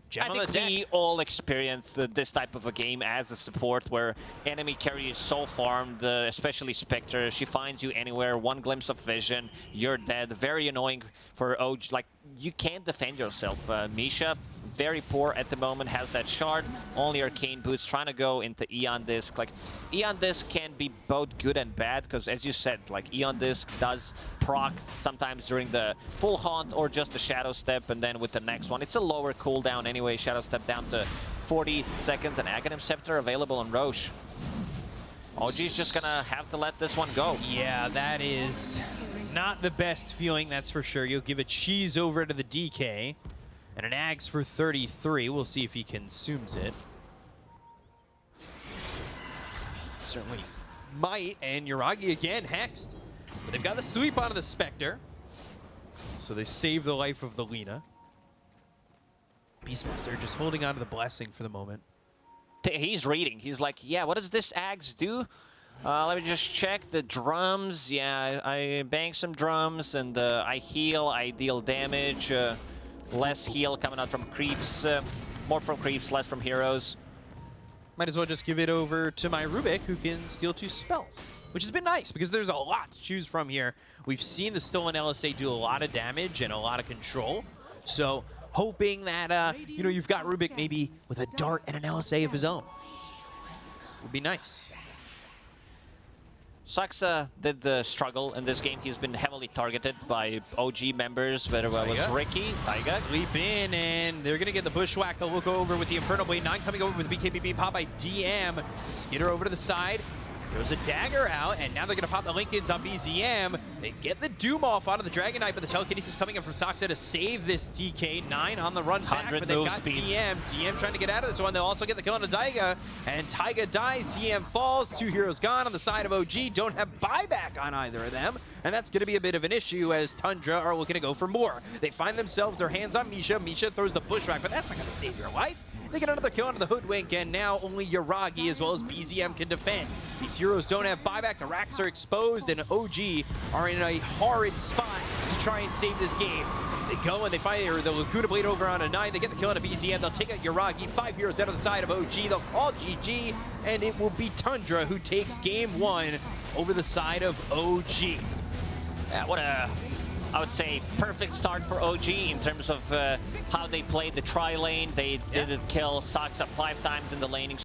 Gem I think we all experienced uh, this type of a game as a support where enemy carry is so farmed, uh, especially Spectre. She finds you anywhere, one glimpse of vision, you're dead. Very annoying for OG. Like, you can't defend yourself. Uh, Misha, very poor at the moment, has that shard, only Arcane Boots, trying to go into Aeon Disc. Like, Aeon Disc can be both good and bad, because as you said, like, Aeon Disc does proc sometimes during the full haunt or just the Shadow Step, and then with the next one, it's a lower cooldown anyway. Shadow Step down to 40 seconds, and Aghanim Scepter available on Rosh. OG's just gonna have to let this one go. Yeah, that is not the best feeling, that's for sure. You'll give a cheese over to the DK. And an Ags for 33. We'll see if he consumes it. Certainly might. And Yuragi again hexed. But they've got the sweep onto the Spectre. So they save the life of the Lina. Beastmaster just holding on to the blessing for the moment. He's reading. He's like, yeah, what does this Ags do? Uh, let me just check the drums. Yeah, I, I bang some drums and uh, I heal, I deal damage. Uh, Less heal coming out from creeps. Uh, more from creeps, less from heroes. Might as well just give it over to my Rubick, who can steal two spells. Which has been nice, because there's a lot to choose from here. We've seen the stolen LSA do a lot of damage and a lot of control. So, hoping that, uh, you know, you've got Rubick maybe with a dart and an LSA of his own. Would be nice. Saksa did the struggle in this game. He's been heavily targeted by OG members, whether it was. Riki, Taiga. Sleep in, and they're going to get the Bushwhack. They'll look over with the Infernal Blade. Nine coming over with the BKB pop by DM. Skitter over to the side. Throws a dagger out, and now they're going to pop the Linkens on BZM. They get the Doom off out of the Dragon Knight, but the telekinesis coming in from Saksa to save this DK. Nine on the run back, but they've got speed. DM. DM trying to get out of this one. They'll also get the kill on the Taiga, and Taiga dies. DM falls. Two heroes gone on the side of OG. Don't have buyback on either of them, and that's going to be a bit of an issue as Tundra are looking to go for more. They find themselves their hands on Misha. Misha throws the Bushwhack, but that's not going to save your life. They get another kill onto the Hoodwink, and now only Yuragi as well as BZM can defend. These heroes don't have buyback. The racks are exposed, and OG are in a horrid spot to try and save this game. They go and they find or the Laguna Blade over on a 9. They get the kill on a BZM. They'll take out Yuragi. Five heroes down on the side of OG. They'll call GG, and it will be Tundra who takes game one over the side of OG. Yeah, what a, I would say, perfect start for OG in terms of uh, how they played the tri lane. They didn't kill Saksa five times in the laning